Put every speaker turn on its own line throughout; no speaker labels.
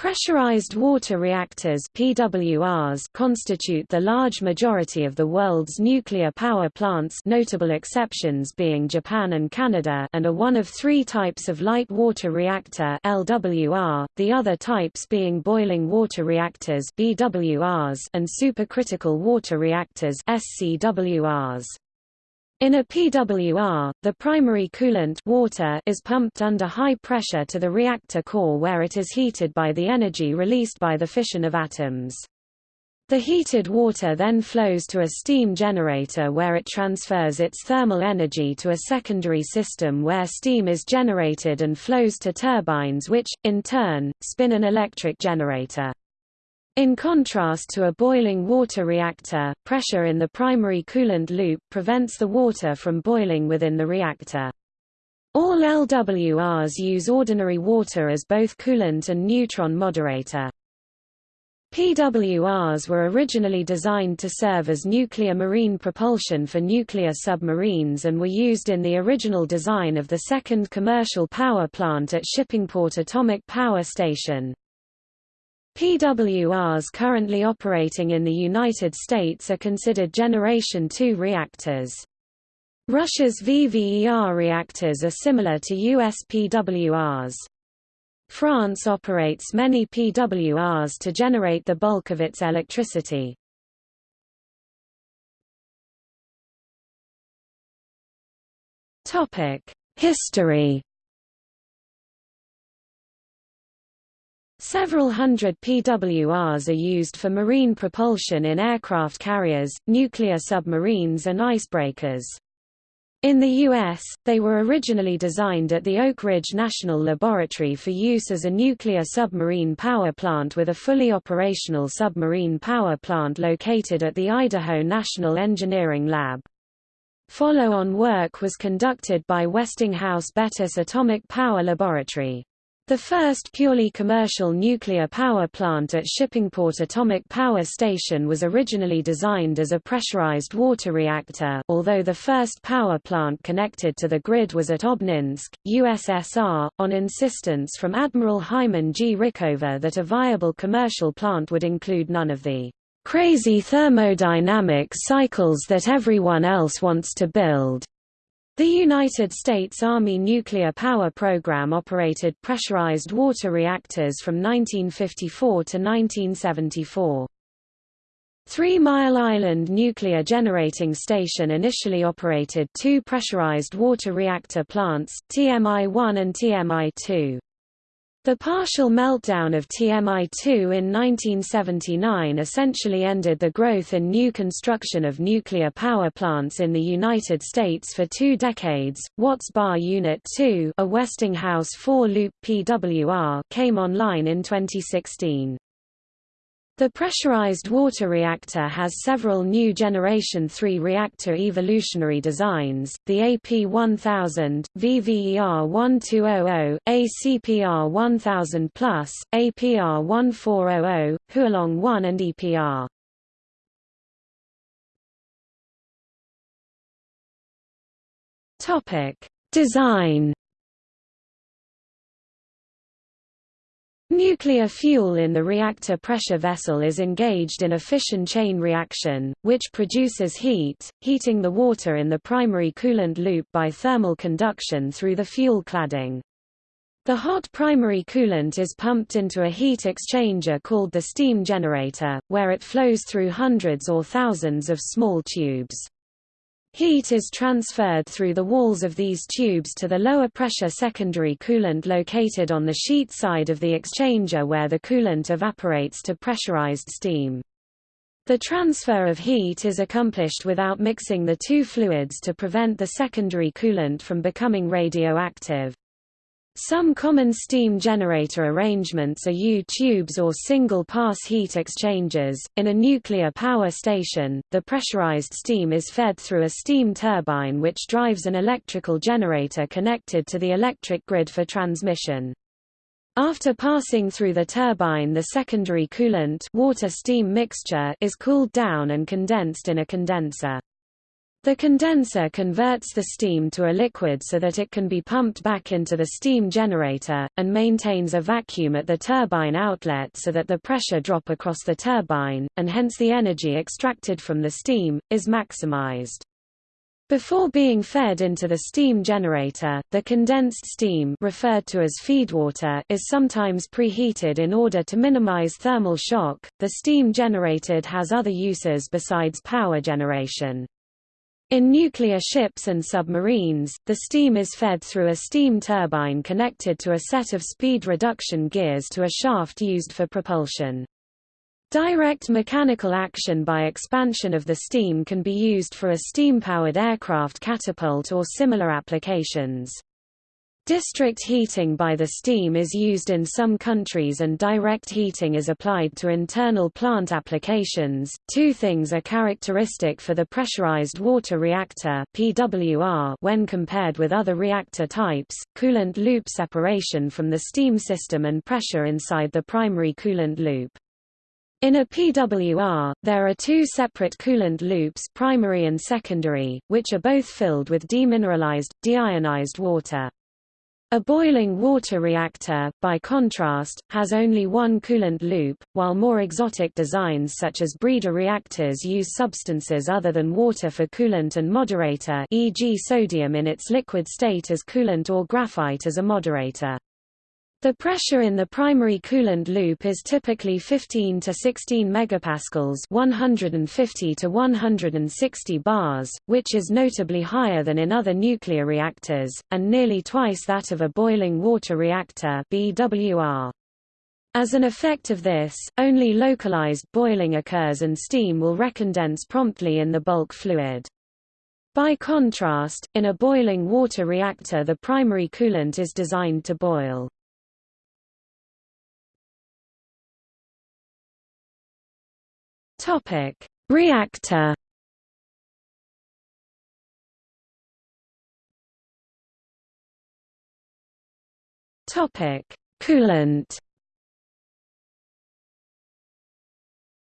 Pressurized water reactors PWRs constitute the large majority of the world's nuclear power plants notable exceptions being Japan and Canada and are one of three types of light water reactor LWR, the other types being boiling water reactors BWRs and supercritical water reactors SCWRs. In a PWR, the primary coolant water is pumped under high pressure to the reactor core where it is heated by the energy released by the fission of atoms. The heated water then flows to a steam generator where it transfers its thermal energy to a secondary system where steam is generated and flows to turbines which, in turn, spin an electric generator. In contrast to a boiling water reactor, pressure in the primary coolant loop prevents the water from boiling within the reactor. All LWRs use ordinary water as both coolant and neutron moderator. PWRs were originally designed to serve as nuclear marine propulsion for nuclear submarines and were used in the original design of the second commercial power plant at Shippingport Atomic Power Station. PWRs currently operating in the United States are considered Generation II reactors. Russia's VVER reactors are similar to US PWRs. France operates many PWRs to generate the bulk of its electricity. History Several hundred PWRs are used for marine propulsion in aircraft carriers, nuclear submarines and icebreakers. In the U.S., they were originally designed at the Oak Ridge National Laboratory for use as a nuclear submarine power plant with a fully operational submarine power plant located at the Idaho National Engineering Lab. Follow-on work was conducted by Westinghouse Bettis Atomic Power Laboratory. The first purely commercial nuclear power plant at Shippingport Atomic Power Station was originally designed as a pressurized water reactor although the first power plant connected to the grid was at Obninsk, USSR, on insistence from Admiral Hyman G. Rickover that a viable commercial plant would include none of the crazy thermodynamic cycles that everyone else wants to build. The United States Army nuclear power program operated pressurized water reactors from 1954 to 1974. Three Mile Island Nuclear Generating Station initially operated two pressurized water reactor plants, TMI-1 and TMI-2. The partial meltdown of TMI-2 in 1979 essentially ended the growth in new construction of nuclear power plants in the United States for two decades. Watts Bar Unit 2, a Westinghouse 4-loop PWR, came online in 2016. The pressurized water reactor has several new Generation 3 reactor evolutionary designs, the AP1000, VVER1200, ACPR1000+, APR1400, Hualong 1 and EPR. Topic: Design Nuclear fuel in the reactor pressure vessel is engaged in a fission chain reaction, which produces heat, heating the water in the primary coolant loop by thermal conduction through the fuel cladding. The hot primary coolant is pumped into a heat exchanger called the steam generator, where it flows through hundreds or thousands of small tubes. Heat is transferred through the walls of these tubes to the lower pressure secondary coolant located on the shell side of the exchanger where the coolant evaporates to pressurized steam. The transfer of heat is accomplished without mixing the two fluids to prevent the secondary coolant from becoming radioactive. Some common steam generator arrangements are U-tubes or single-pass heat exchangers. In a nuclear power station, the pressurized steam is fed through a steam turbine which drives an electrical generator connected to the electric grid for transmission. After passing through the turbine the secondary coolant water-steam mixture is cooled down and condensed in a condenser. The condenser converts the steam to a liquid so that it can be pumped back into the steam generator, and maintains a vacuum at the turbine outlet so that the pressure drop across the turbine, and hence the energy extracted from the steam, is maximized. Before being fed into the steam generator, the condensed steam referred to as feedwater is sometimes preheated in order to minimize thermal shock. The steam generated has other uses besides power generation. In nuclear ships and submarines, the steam is fed through a steam turbine connected to a set of speed reduction gears to a shaft used for propulsion. Direct mechanical action by expansion of the steam can be used for a steam-powered aircraft catapult or similar applications. District heating by the steam is used in some countries and direct heating is applied to internal plant applications. Two things are characteristic for the pressurized water reactor (PWR) when compared with other reactor types: coolant loop separation from the steam system and pressure inside the primary coolant loop. In a PWR, there are two separate coolant loops primary and secondary, which are both filled with demineralized, deionized water. A boiling water reactor, by contrast, has only one coolant loop, while more exotic designs such as breeder reactors use substances other than water for coolant and moderator e.g. sodium in its liquid state as coolant or graphite as a moderator. The pressure in the primary coolant loop is typically 15 to 16 megapascals, 150 to 160 bars, which is notably higher than in other nuclear reactors and nearly twice that of a boiling water reactor (BWR). As an effect of this, only localized boiling occurs and steam will recondense promptly in the bulk fluid. By contrast, in a boiling water reactor the primary coolant is designed to boil. Topic: Reactor. Topic: Coolant.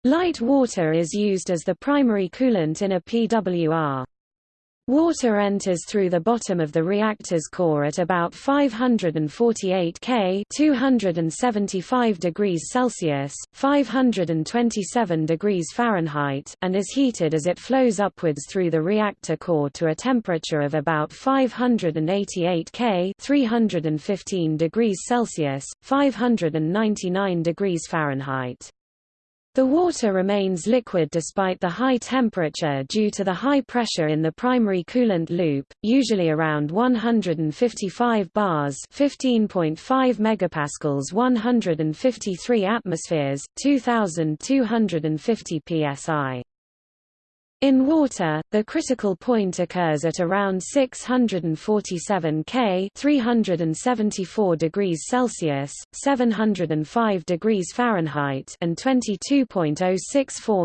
Light water is used as the primary coolant in a PWR. Water enters through the bottom of the reactor's core at about 548 K 275 degrees Celsius, 527 degrees Fahrenheit and is heated as it flows upwards through the reactor core to a temperature of about 588 K 315 degrees Celsius, 599 degrees Fahrenheit. The water remains liquid despite the high temperature due to the high pressure in the primary coolant loop, usually around 155 bars 15.5 megapascals 153 atmospheres, 2250 psi. In water, the critical point occurs at around 647 K 374 degrees Celsius, 705 degrees Fahrenheit and 22.064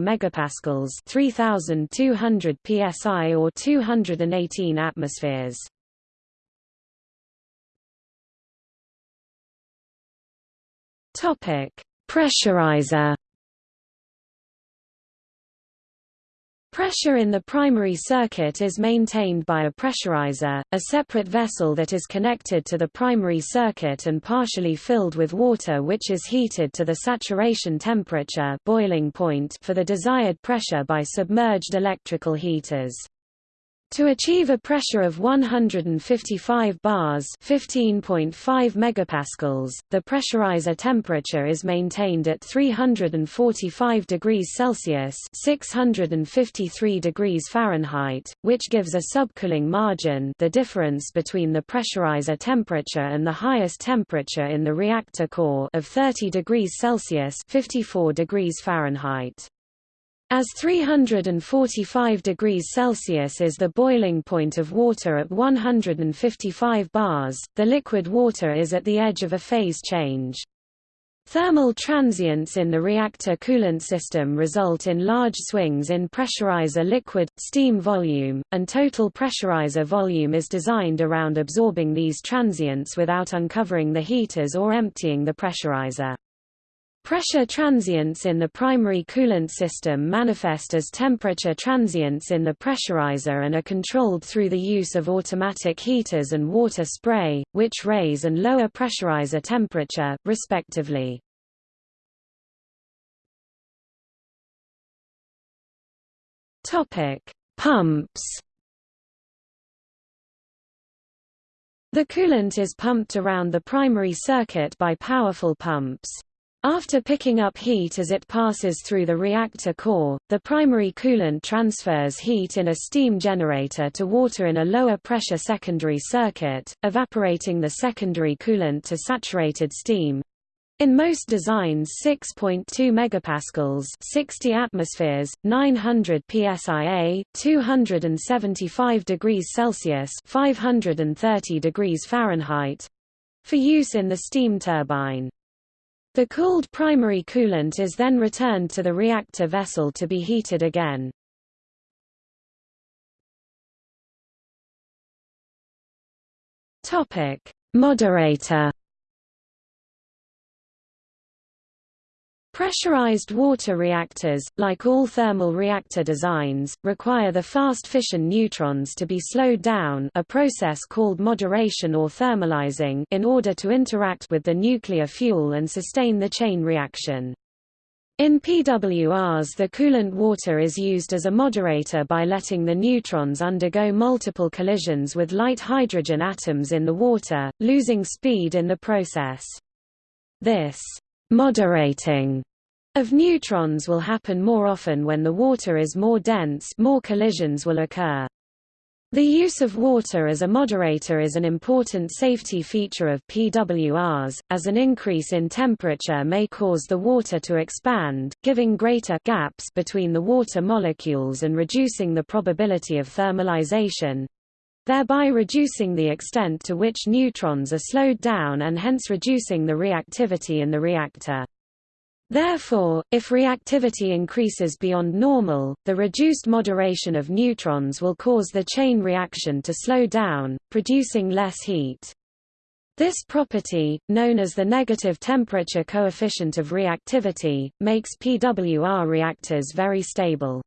megapascals 3200 psi or 218 atmospheres. Topic: Pressurizer Pressure in the primary circuit is maintained by a pressurizer, a separate vessel that is connected to the primary circuit and partially filled with water which is heated to the saturation temperature boiling point for the desired pressure by submerged electrical heaters. To achieve a pressure of 155 bars (15.5 megapascals), the pressurizer temperature is maintained at 345 degrees Celsius (653 degrees Fahrenheit), which gives a subcooling margin, the difference between the pressurizer temperature and the highest temperature in the reactor core, of 30 degrees Celsius (54 degrees Fahrenheit). As 345 degrees Celsius is the boiling point of water at 155 bars, the liquid water is at the edge of a phase change. Thermal transients in the reactor coolant system result in large swings in pressurizer liquid, steam volume, and total pressurizer volume is designed around absorbing these transients without uncovering the heaters or emptying the pressurizer. Pressure transients in the primary coolant system manifest as temperature transients in the pressurizer and are controlled through the use of automatic heaters and water spray, which raise and lower pressurizer temperature, respectively. Pumps The coolant is pumped around the primary circuit by powerful pumps. After picking up heat as it passes through the reactor core, the primary coolant transfers heat in a steam generator to water in a lower pressure secondary circuit, evaporating the secondary coolant to saturated steam. In most designs 6.2 megapascals 60 atmospheres, 900 psia, 275 degrees Celsius 530 degrees Fahrenheit for use in the steam turbine. The cooled primary coolant is then returned to the reactor vessel to be heated again. Topic: Moderator Pressurized water reactors, like all thermal reactor designs, require the fast fission neutrons to be slowed down a process called moderation or thermalizing in order to interact with the nuclear fuel and sustain the chain reaction. In PWRs the coolant water is used as a moderator by letting the neutrons undergo multiple collisions with light hydrogen atoms in the water, losing speed in the process. This moderating of neutrons will happen more often when the water is more dense more collisions will occur. The use of water as a moderator is an important safety feature of PWRs, as an increase in temperature may cause the water to expand, giving greater gaps between the water molecules and reducing the probability of thermalization, thereby reducing the extent to which neutrons are slowed down and hence reducing the reactivity in the reactor. Therefore, if reactivity increases beyond normal, the reduced moderation of neutrons will cause the chain reaction to slow down, producing less heat. This property, known as the negative temperature coefficient of reactivity, makes PWR reactors very stable.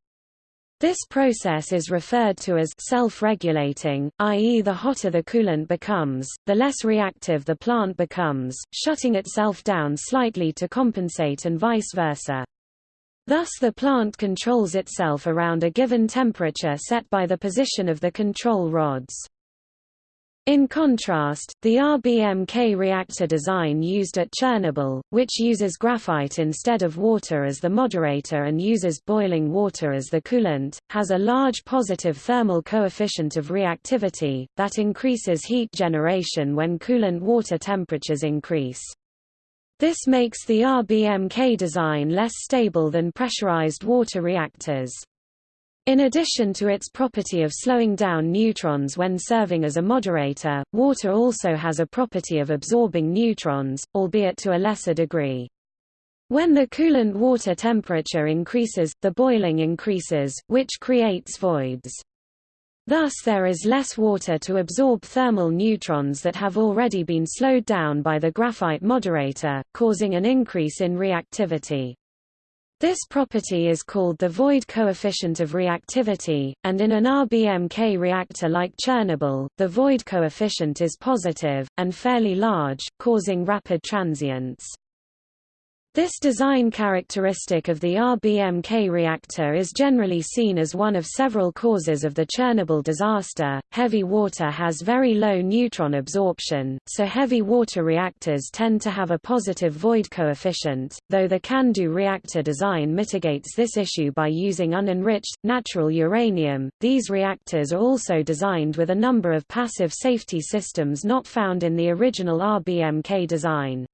This process is referred to as self-regulating, i.e. the hotter the coolant becomes, the less reactive the plant becomes, shutting itself down slightly to compensate and vice versa. Thus the plant controls itself around a given temperature set by the position of the control rods. In contrast, the RBMK reactor design used at Chernobyl, which uses graphite instead of water as the moderator and uses boiling water as the coolant, has a large positive thermal coefficient of reactivity, that increases heat generation when coolant water temperatures increase. This makes the RBMK design less stable than pressurized water reactors. In addition to its property of slowing down neutrons when serving as a moderator, water also has a property of absorbing neutrons, albeit to a lesser degree. When the coolant water temperature increases, the boiling increases, which creates voids. Thus there is less water to absorb thermal neutrons that have already been slowed down by the graphite moderator, causing an increase in reactivity. This property is called the void coefficient of reactivity, and in an RBMK reactor like Chernobyl, the void coefficient is positive, and fairly large, causing rapid transients. This design characteristic of the RBMK reactor is generally seen as one of several causes of the Chernobyl disaster. Heavy water has very low neutron absorption, so heavy water reactors tend to have a positive void coefficient, though the CANDU reactor design mitigates this issue by using unenriched, natural uranium. These reactors are also designed with a number of passive safety systems not found in the original RBMK design.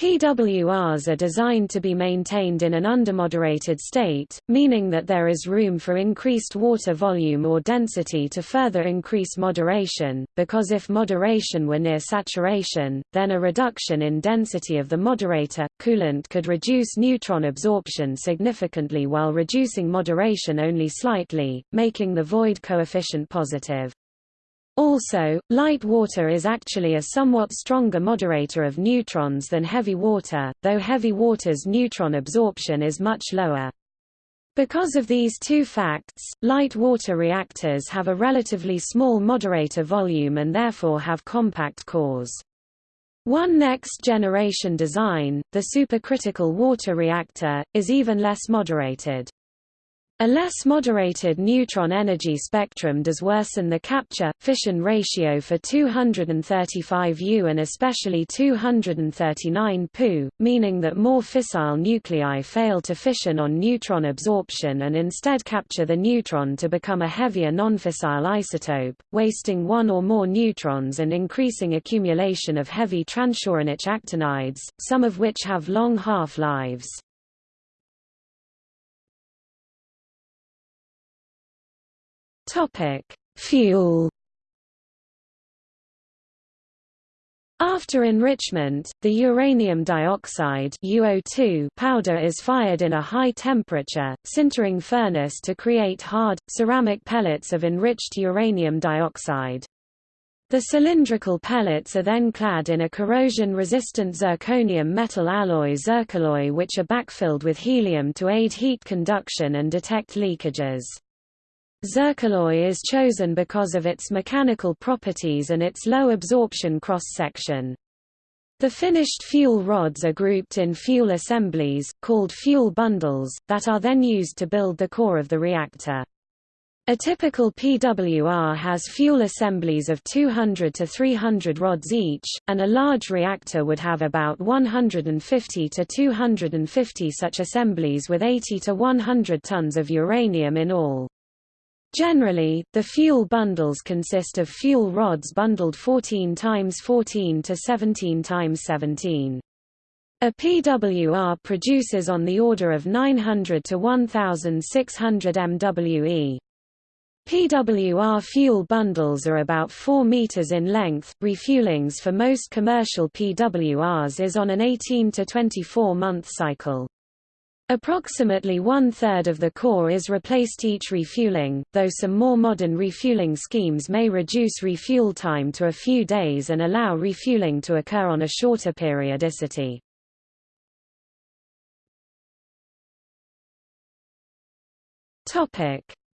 PWRs are designed to be maintained in an undermoderated state, meaning that there is room for increased water volume or density to further increase moderation, because if moderation were near saturation, then a reduction in density of the moderator, coolant could reduce neutron absorption significantly while reducing moderation only slightly, making the void coefficient positive. Also, light water is actually a somewhat stronger moderator of neutrons than heavy water, though heavy water's neutron absorption is much lower. Because of these two facts, light water reactors have a relatively small moderator volume and therefore have compact cores. One next-generation design, the supercritical water reactor, is even less moderated. A less moderated neutron energy spectrum does worsen the capture-fission ratio for 235 U and especially 239 Pu, meaning that more fissile nuclei fail to fission on neutron absorption and instead capture the neutron to become a heavier nonfissile isotope, wasting one or more neutrons and increasing accumulation of heavy transuranic actinides, some of which have long half-lives. Topic: Fuel. After enrichment, the uranium dioxide UO2 powder is fired in a high-temperature, sintering furnace to create hard, ceramic pellets of enriched uranium dioxide. The cylindrical pellets are then clad in a corrosion-resistant zirconium metal alloy zircaloy which are backfilled with helium to aid heat conduction and detect leakages. Zircaloy is chosen because of its mechanical properties and its low absorption cross-section. The finished fuel rods are grouped in fuel assemblies, called fuel bundles, that are then used to build the core of the reactor. A typical PWR has fuel assemblies of 200 to 300 rods each, and a large reactor would have about 150 to 250 such assemblies with 80 to 100 tons of uranium in all. Generally, the fuel bundles consist of fuel rods bundled 14 times 14 to 17 times 17. A PWR produces on the order of 900 to 1600 MWE. PWR fuel bundles are about 4 meters in length. Refuelings for most commercial PWRs is on an 18 to 24 month cycle. Approximately one-third of the core is replaced each refueling, though some more modern refueling schemes may reduce refuel time to a few days and allow refueling to occur on a shorter periodicity.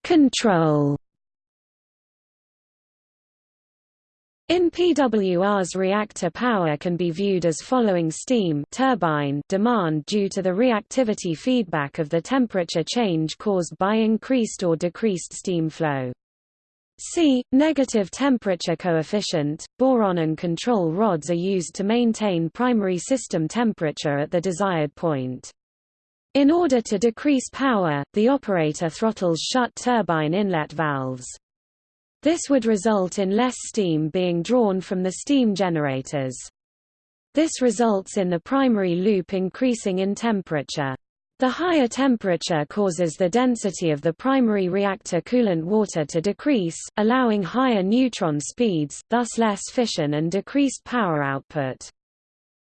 Control In PWR's reactor power can be viewed as following steam turbine demand due to the reactivity feedback of the temperature change caused by increased or decreased steam flow. C. Negative temperature coefficient, boron and control rods are used to maintain primary system temperature at the desired point. In order to decrease power, the operator throttles shut turbine inlet valves. This would result in less steam being drawn from the steam generators. This results in the primary loop increasing in temperature. The higher temperature causes the density of the primary reactor coolant water to decrease, allowing higher neutron speeds, thus less fission and decreased power output.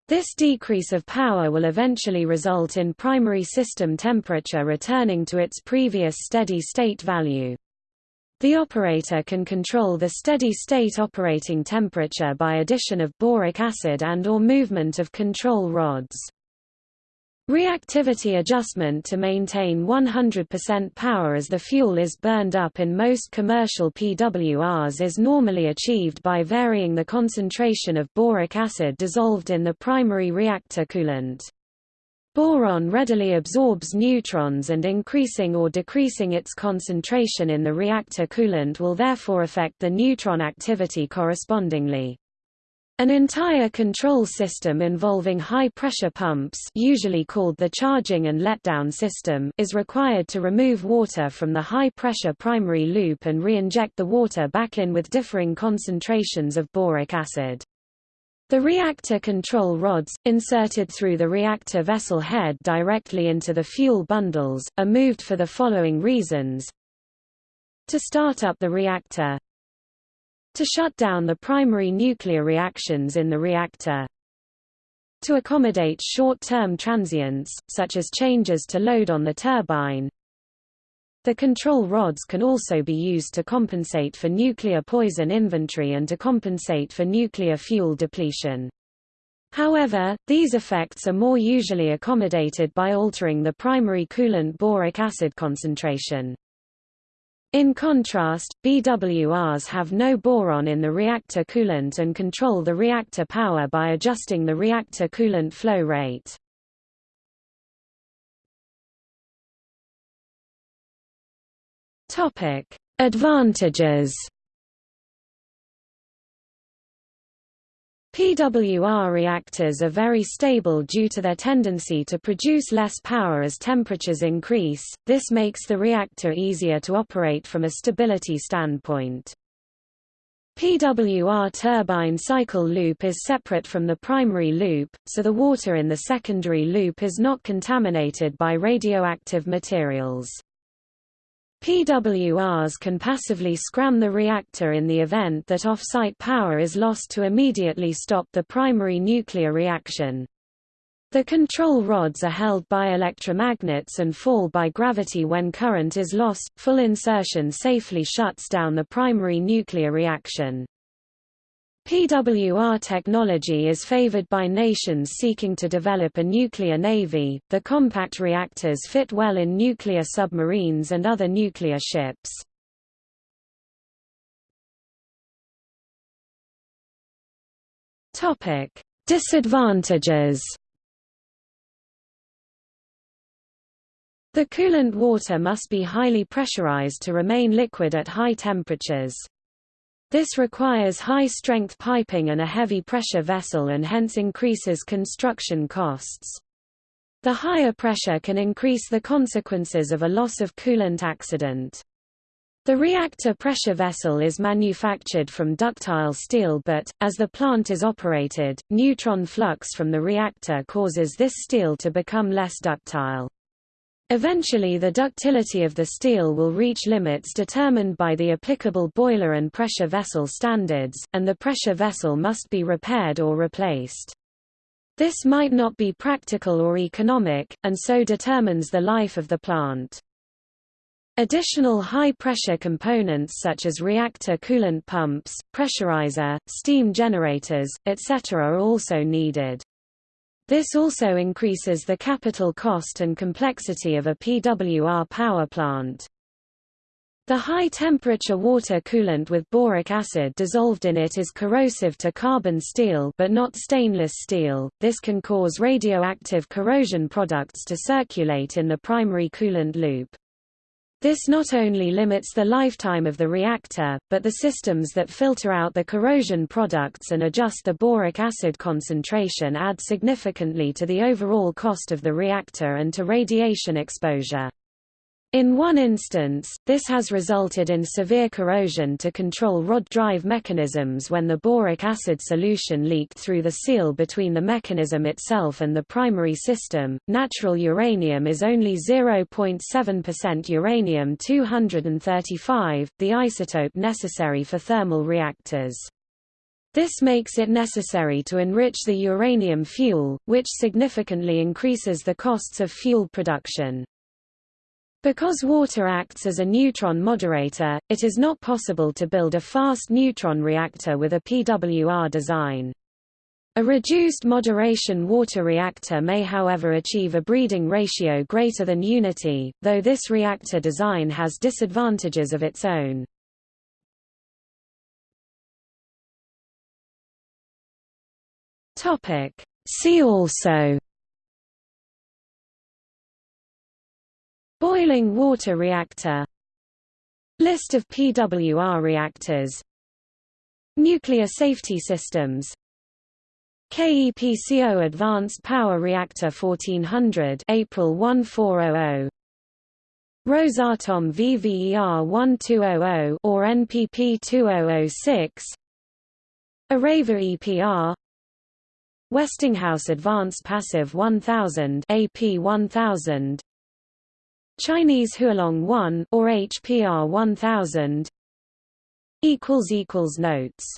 This decrease of power will eventually result in primary system temperature returning to its previous steady state value. The operator can control the steady-state operating temperature by addition of boric acid and or movement of control rods. Reactivity adjustment to maintain 100% power as the fuel is burned up in most commercial PWRs is normally achieved by varying the concentration of boric acid dissolved in the primary reactor coolant. Boron readily absorbs neutrons and increasing or decreasing its concentration in the reactor coolant will therefore affect the neutron activity correspondingly. An entire control system involving high-pressure pumps usually called the charging and letdown system is required to remove water from the high-pressure primary loop and re-inject the water back in with differing concentrations of boric acid. The reactor control rods, inserted through the reactor vessel head directly into the fuel bundles, are moved for the following reasons. To start up the reactor. To shut down the primary nuclear reactions in the reactor. To accommodate short-term transients, such as changes to load on the turbine The control rods can also be used to compensate for nuclear poison inventory and to compensate for nuclear fuel depletion. However, these effects are more usually accommodated by altering the primary coolant boric acid concentration. In contrast, BWRs have no boron in the reactor coolant and control the reactor power by adjusting the reactor coolant flow rate. Advantages PWR reactors are very stable due to their tendency to produce less power as temperatures increase, this makes the reactor easier to operate from a stability standpoint. PWR turbine cycle loop is separate from the primary loop, so the water in the secondary loop is not contaminated by radioactive materials. PWRs can passively scram the reactor in the event that off-site power is lost to immediately stop the primary nuclear reaction. The control rods are held by electromagnets and fall by gravity when current is lost. Full insertion safely shuts down the primary nuclear reaction. PWR technology is favored by nations seeking to develop a nuclear navy. The compact reactors fit well in nuclear submarines and other nuclear ships. Topic: Disadvantages. The coolant water must be highly pressurized to remain liquid at high temperatures. This requires high-strength piping and a heavy-pressure vessel and hence increases construction costs. The higher pressure can increase the consequences of a loss of coolant accident. The reactor pressure vessel is manufactured from ductile steel but, as the plant is operated, neutron flux from the reactor causes this steel to become less ductile. Eventually the ductility of the steel will reach limits determined by the applicable boiler and pressure vessel standards, and the pressure vessel must be repaired or replaced. This might not be practical or economic, and so determines the life of the plant. Additional high-pressure components such as reactor coolant pumps, pressurizer, steam generators, etc. are also needed. This also increases the capital cost and complexity of a PWR power plant. The high-temperature water coolant with boric acid dissolved in it is corrosive to carbon steel but not stainless steel, this can cause radioactive corrosion products to circulate in the primary coolant loop. This not only limits the lifetime of the reactor, but the systems that filter out the corrosion products and adjust the boric acid concentration add significantly to the overall cost of the reactor and to radiation exposure. In one instance, this has resulted in severe corrosion to control rod drive mechanisms when the boric acid solution leaked through the seal between the mechanism itself and the primary system. Natural uranium is only 0.7% uranium-235, the isotope necessary for thermal reactors. This makes it necessary to enrich the uranium fuel, which significantly increases the costs of fuel production. Because water acts as a neutron moderator, it is not possible to build a fast neutron reactor with a PWR design. A reduced moderation water reactor may however achieve a breeding ratio greater than unity, though this reactor design has disadvantages of its own. See also Boiling water reactor. List of PWR reactors. Nuclear safety systems. KEPCO Advanced Power Reactor 1400 APR 1400 Rosatom VVER 1200 or NPP 2006 Areva EPR Westinghouse Advanced Passive 1000 AP 1000 Chinese Hualong 1 or HPR 1000 equals equals notes